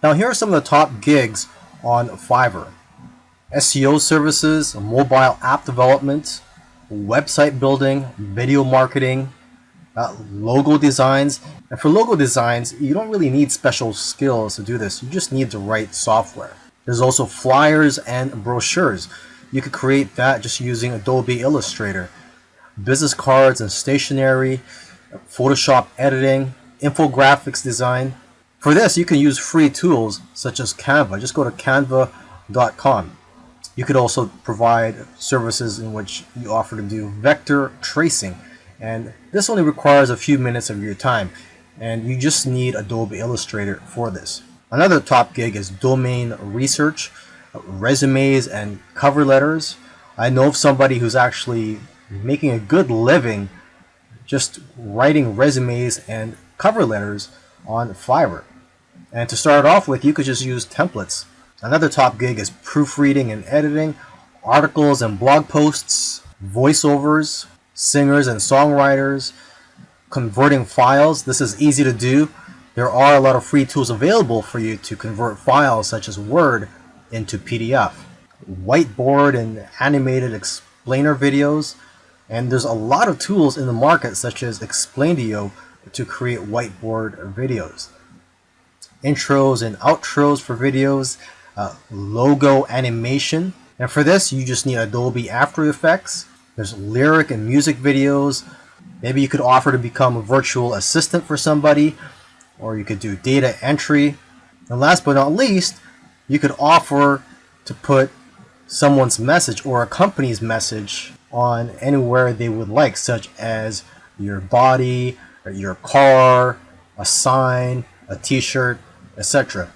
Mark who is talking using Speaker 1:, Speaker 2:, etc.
Speaker 1: Now here are some of the top gigs on Fiverr. SEO services, mobile app development, website building, video marketing, uh, logo designs. And for logo designs, you don't really need special skills to do this. You just need the right software. There's also flyers and brochures. You could create that just using Adobe Illustrator. Business cards and stationery, Photoshop editing, infographics design. For this, you can use free tools such as Canva. Just go to canva.com. You could also provide services in which you offer to do vector tracing. And this only requires a few minutes of your time. And you just need Adobe Illustrator for this. Another top gig is domain research, resumes and cover letters. I know of somebody who's actually making a good living just writing resumes and cover letters on Fiverr. And to start off with, you could just use templates. Another top gig is proofreading and editing, articles and blog posts, voiceovers, singers and songwriters, converting files. This is easy to do. There are a lot of free tools available for you to convert files such as Word into PDF. Whiteboard and animated explainer videos. And there's a lot of tools in the market such as Explaindio to create whiteboard videos. Intros and outros for videos, uh, logo animation. And for this, you just need Adobe After Effects. There's lyric and music videos. Maybe you could offer to become a virtual assistant for somebody, or you could do data entry. And last but not least, you could offer to put someone's message or a company's message on anywhere they would like, such as your body, your car, a sign, a t-shirt, etc.